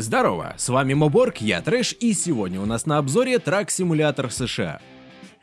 Здорово, с вами Моборг, я Трэш, и сегодня у нас на обзоре трак-симулятор США.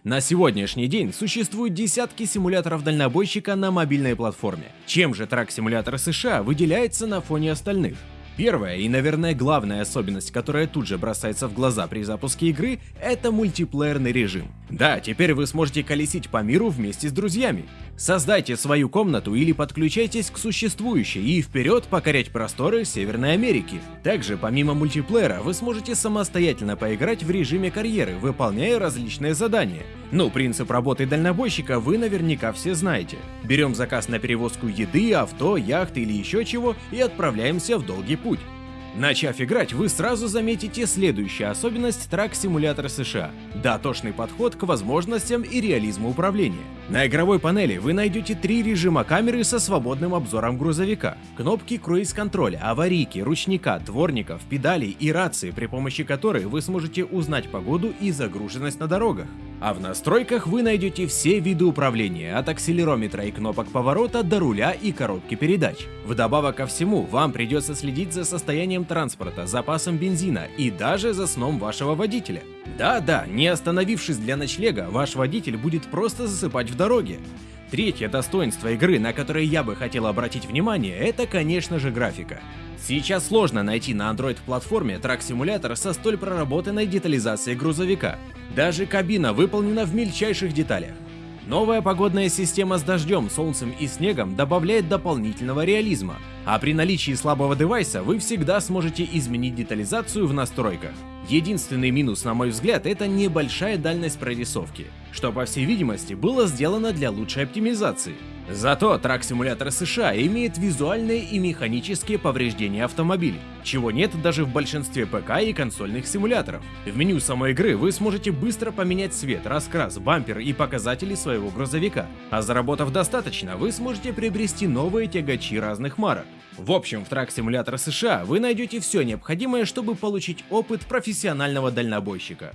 На сегодняшний день существуют десятки симуляторов дальнобойщика на мобильной платформе. Чем же трак-симулятор США выделяется на фоне остальных? Первая и, наверное, главная особенность, которая тут же бросается в глаза при запуске игры, это мультиплеерный режим. Да, теперь вы сможете колесить по миру вместе с друзьями. Создайте свою комнату или подключайтесь к существующей и вперед покорять просторы Северной Америки. Также, помимо мультиплеера, вы сможете самостоятельно поиграть в режиме карьеры, выполняя различные задания. Ну, принцип работы дальнобойщика вы наверняка все знаете. Берем заказ на перевозку еды, авто, яхты или еще чего и отправляемся в долгий путь. Начав играть, вы сразу заметите следующую особенность трак-симулятора США – дотошный подход к возможностям и реализму управления. На игровой панели вы найдете три режима камеры со свободным обзором грузовика, кнопки круиз-контроля, аварийки, ручника, дворников, педалей и рации, при помощи которой вы сможете узнать погоду и загруженность на дорогах. А в настройках вы найдете все виды управления, от акселерометра и кнопок поворота до руля и коробки передач. Вдобавок ко всему, вам придется следить за состоянием транспорта, запасом бензина и даже за сном вашего водителя. Да-да, не остановившись для ночлега, ваш водитель будет просто засыпать в дороге. Третье достоинство игры, на которое я бы хотел обратить внимание, это, конечно же, графика. Сейчас сложно найти на Android-платформе трак-симулятор со столь проработанной детализацией грузовика. Даже кабина выполнена в мельчайших деталях. Новая погодная система с дождем, солнцем и снегом добавляет дополнительного реализма, а при наличии слабого девайса вы всегда сможете изменить детализацию в настройках. Единственный минус, на мой взгляд, это небольшая дальность прорисовки, что по всей видимости было сделано для лучшей оптимизации. Зато трак-симулятор США имеет визуальные и механические повреждения автомобилей, чего нет даже в большинстве ПК и консольных симуляторов. В меню самой игры вы сможете быстро поменять цвет, раскрас, бампер и показатели своего грузовика, а заработав достаточно, вы сможете приобрести новые тягачи разных марок. В общем, в трак-симулятор США вы найдете все необходимое, чтобы получить опыт профессионального дальнобойщика.